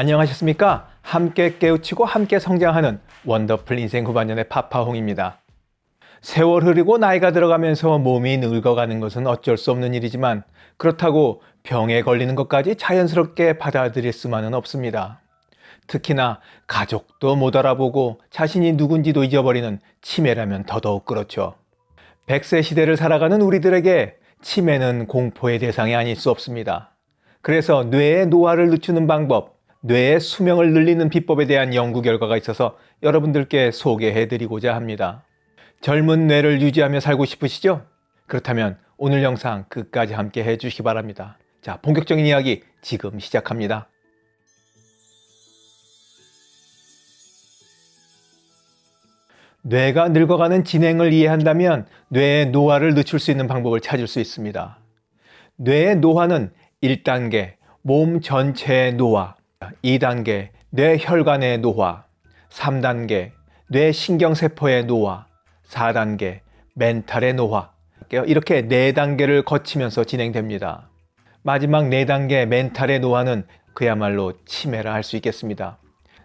안녕하셨습니까? 함께 깨우치고 함께 성장하는 원더풀 인생 후반년의 파파홍입니다. 세월 흐르고 나이가 들어가면서 몸이 늙어가는 것은 어쩔 수 없는 일이지만 그렇다고 병에 걸리는 것까지 자연스럽게 받아들일 수만은 없습니다. 특히나 가족도 못 알아보고 자신이 누군지도 잊어버리는 치매라면 더더욱 그렇죠. 100세 시대를 살아가는 우리들에게 치매는 공포의 대상이 아닐 수 없습니다. 그래서 뇌의 노화를 늦추는 방법, 뇌의 수명을 늘리는 비법에 대한 연구 결과가 있어서 여러분들께 소개해 드리고자 합니다. 젊은 뇌를 유지하며 살고 싶으시죠? 그렇다면 오늘 영상 끝까지 함께 해 주시기 바랍니다. 자, 본격적인 이야기 지금 시작합니다. 뇌가 늙어가는 진행을 이해한다면 뇌의 노화를 늦출 수 있는 방법을 찾을 수 있습니다. 뇌의 노화는 1단계 몸 전체의 노화, 2단계 뇌혈관의 노화, 3단계 뇌신경세포의 노화, 4단계 멘탈의 노화 이렇게 4단계를 거치면서 진행됩니다. 마지막 4단계 멘탈의 노화는 그야말로 치매라 할 수 있겠습니다.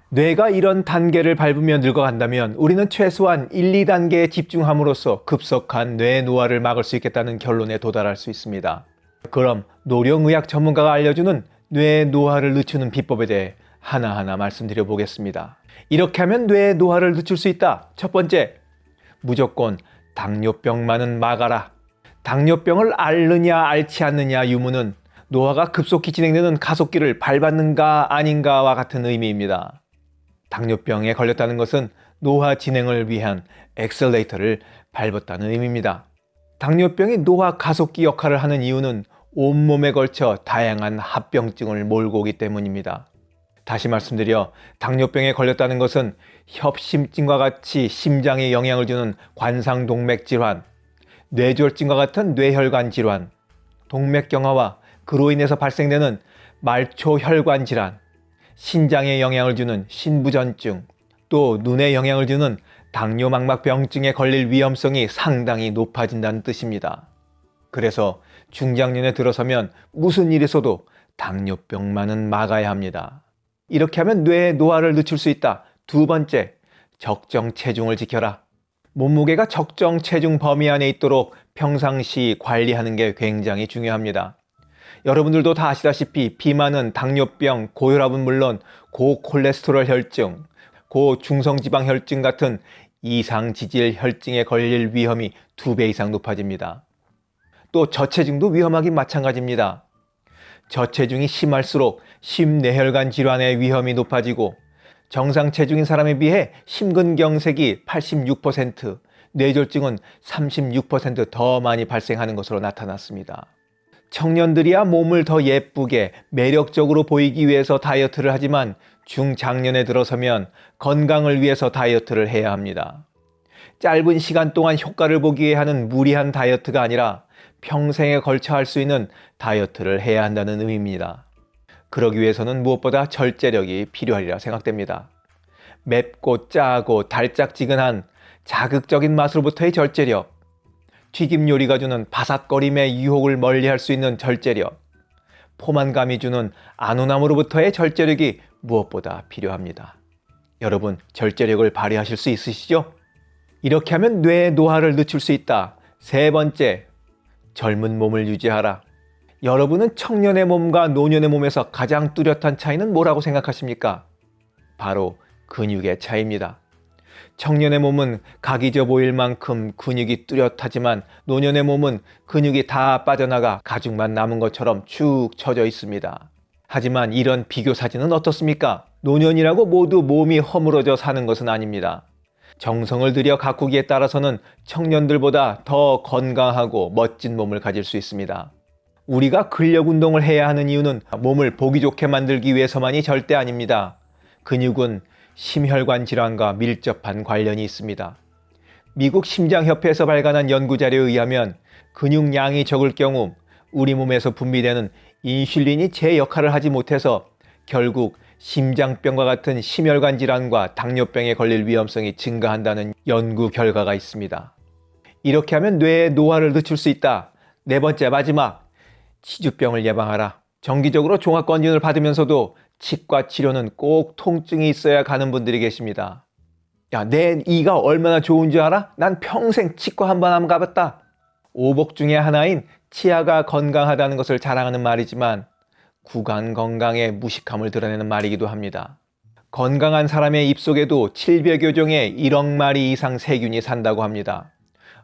뇌가 이런 단계를 밟으며 늙어간다면 우리는 최소한 1, 2단계에 집중함으로써 급속한 뇌 노화를 막을 수 있겠다는 결론에 도달할 수 있습니다. 그럼 노령의학 전문가가 알려주는 뇌 노화를 늦추는 비법에 대해 하나하나 말씀드려 보겠습니다. 이렇게 하면 뇌 노화를 늦출 수 있다. 첫 번째, 무조건 당뇨병만은 막아라. 당뇨병을 앓느냐 앓지 않느냐 유무는 노화가 급속히 진행되는 가속기를 밟았는가 아닌가와 같은 의미입니다. 당뇨병에 걸렸다는 것은 노화 진행을 위한 엑셀레이터를 밟았다는 의미입니다. 당뇨병이 노화 가속기 역할을 하는 이유는 온몸에 걸쳐 다양한 합병증을 몰고 오기 때문입니다. 다시 말씀드려 당뇨병에 걸렸다는 것은 협심증과 같이 심장에 영향을 주는 관상동맥 질환, 뇌졸중과 같은 뇌혈관 질환, 동맥경화와 그로 인해서 발생되는 말초혈관 질환, 신장에 영향을 주는 신부전증, 또 눈에 영향을 주는 당뇨망막병증에 걸릴 위험성이 상당히 높아진다는 뜻입니다. 그래서 중장년에 들어서면 무슨 일이 있어도 당뇨병만은 막아야 합니다. 이렇게 하면 뇌의 노화를 늦출 수 있다. 두 번째, 적정 체중을 지켜라. 몸무게가 적정 체중 범위 안에 있도록 평상시 관리하는 게 굉장히 중요합니다. 여러분들도 다 아시다시피 비만은 당뇨병, 고혈압은 물론 고콜레스테롤 혈증, 고중성지방 혈증 같은 이상지질 혈증에 걸릴 위험이 두 배 이상 높아집니다. 또 저체중도 위험하긴 마찬가지입니다. 저체중이 심할수록 심뇌혈관 질환의 위험이 높아지고 정상 체중인 사람에 비해 심근경색이 86%, 뇌졸중은 36%더 많이 발생하는 것으로 나타났습니다. 청년들이야 몸을 더 예쁘게 매력적으로 보이기 위해서 다이어트를 하지만 중장년에 들어서면 건강을 위해서 다이어트를 해야 합니다. 짧은 시간 동안 효과를 보기 위해 하는 무리한 다이어트가 아니라 평생에 걸쳐 할 수 있는 다이어트를 해야 한다는 의미입니다. 그러기 위해서는 무엇보다 절제력이 필요하리라 생각됩니다. 맵고 짜고 달짝지근한 자극적인 맛으로부터의 절제력, 튀김 요리가 주는 바삭거림의 유혹을 멀리할 수 있는 절제력, 포만감이 주는 안온함으로부터의 절제력이 무엇보다 필요합니다. 여러분 절제력을 발휘하실 수 있으시죠? 이렇게 하면 뇌의 노화를 늦출 수 있다. 세 번째, 젊은 몸을 유지하라. 여러분은 청년의 몸과 노년의 몸에서 가장 뚜렷한 차이는 뭐라고 생각하십니까? 바로 근육의 차이입니다. 청년의 몸은 각이 져 보일 만큼 근육이 뚜렷하지만 노년의 몸은 근육이 다 빠져나가 가죽만 남은 것처럼 축 처져 있습니다. 하지만 이런 비교 사진은 어떻습니까? 노년이라고 모두 몸이 허물어져 사는 것은 아닙니다. 정성을 들여 가꾸기에 따라서는 청년들보다 더 건강하고 멋진 몸을 가질 수 있습니다. 우리가 근력 운동을 해야 하는 이유는 몸을 보기 좋게 만들기 위해서만이 절대 아닙니다. 근육은 심혈관 질환과 밀접한 관련이 있습니다. 미국 심장협회에서 발간한 연구자료에 의하면 근육량이 적을 경우 우리 몸에서 분비되는 인슐린이 제 역할을 하지 못해서 결국 심장병과 같은 심혈관 질환과 당뇨병에 걸릴 위험성이 증가한다는 연구 결과가 있습니다. 이렇게 하면 뇌의 노화를 늦출 수 있다. 네 번째 마지막 치주병을 예방하라. 정기적으로 종합검진을 받으면서도 치과 치료는 꼭 통증이 있어야 가는 분들이 계십니다. 야, 내 이가 얼마나 좋은 줄 알아? 난 평생 치과 한 번 안 가봤다. 오복 중의 하나인 치아가 건강하다는 것을 자랑하는 말이지만 구간 건강의 무식함을 드러내는 말이기도 합니다. 건강한 사람의 입속에도 700여 종의 1억 마리 이상 세균이 산다고 합니다.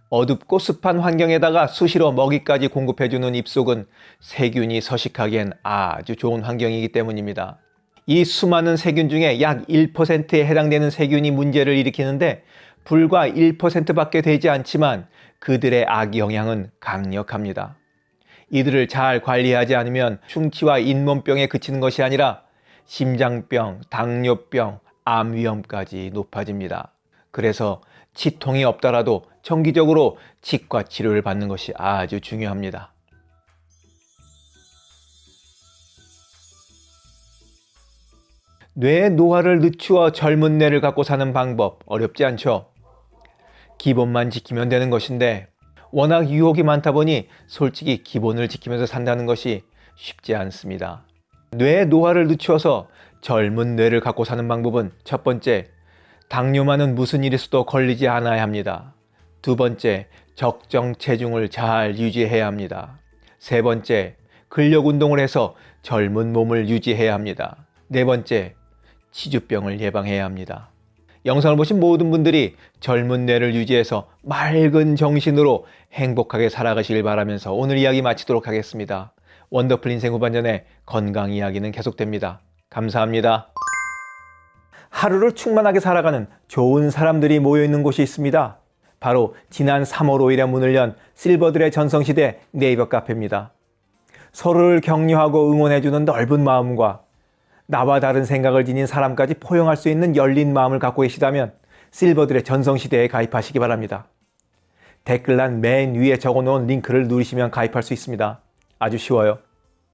어둡고 습한 환경에다가 수시로 먹이까지 공급해주는 입속은 세균이 서식하기엔 아주 좋은 환경이기 때문입니다. 이 수많은 세균 중에 약 1%에 해당되는 세균이 문제를 일으키는데 불과 1%밖에 되지 않지만 그들의 악 영향은 강력합니다. 이들을 잘 관리하지 않으면 충치와 잇몸병에 그치는 것이 아니라 심장병, 당뇨병, 암 위험까지 높아집니다. 그래서 치통이 없더라도 정기적으로 치과 치료를 받는 것이 아주 중요합니다. 뇌의 노화를 늦추어 젊은 뇌를 갖고 사는 방법 어렵지 않죠? 기본만 지키면 되는 것인데 워낙 유혹이 많다 보니 솔직히 기본을 지키면서 산다는 것이 쉽지 않습니다. 뇌 노화를 늦추어서 젊은 뇌를 갖고 사는 방법은 첫 번째, 당뇨만은 무슨 있어도 걸리지 않아야 합니다. 두 번째, 적정 체중을 잘 유지해야 합니다. 세 번째, 근력 운동을 해서 젊은 몸을 유지해야 합니다. 네 번째, 치주병을 예방해야 합니다. 영상을 보신 모든 분들이 젊은 뇌를 유지해서 맑은 정신으로 행복하게 살아가시길 바라면서 오늘 이야기 마치도록 하겠습니다. 원더풀 인생 후반전의 건강 이야기는 계속됩니다. 감사합니다. 하루를 충만하게 살아가는 좋은 사람들이 모여 있는 곳이 있습니다. 바로 지난 3월 5일에 문을 연 실버들의 전성시대 네이버 카페입니다. 서로를 격려하고 응원해주는 넓은 마음과 나와 다른 생각을 지닌 사람까지 포용할 수 있는 열린 마음을 갖고 계시다면 실버들의 전성시대에 가입하시기 바랍니다. 댓글란 맨 위에 적어놓은 링크를 누르시면 가입할 수 있습니다. 아주 쉬워요.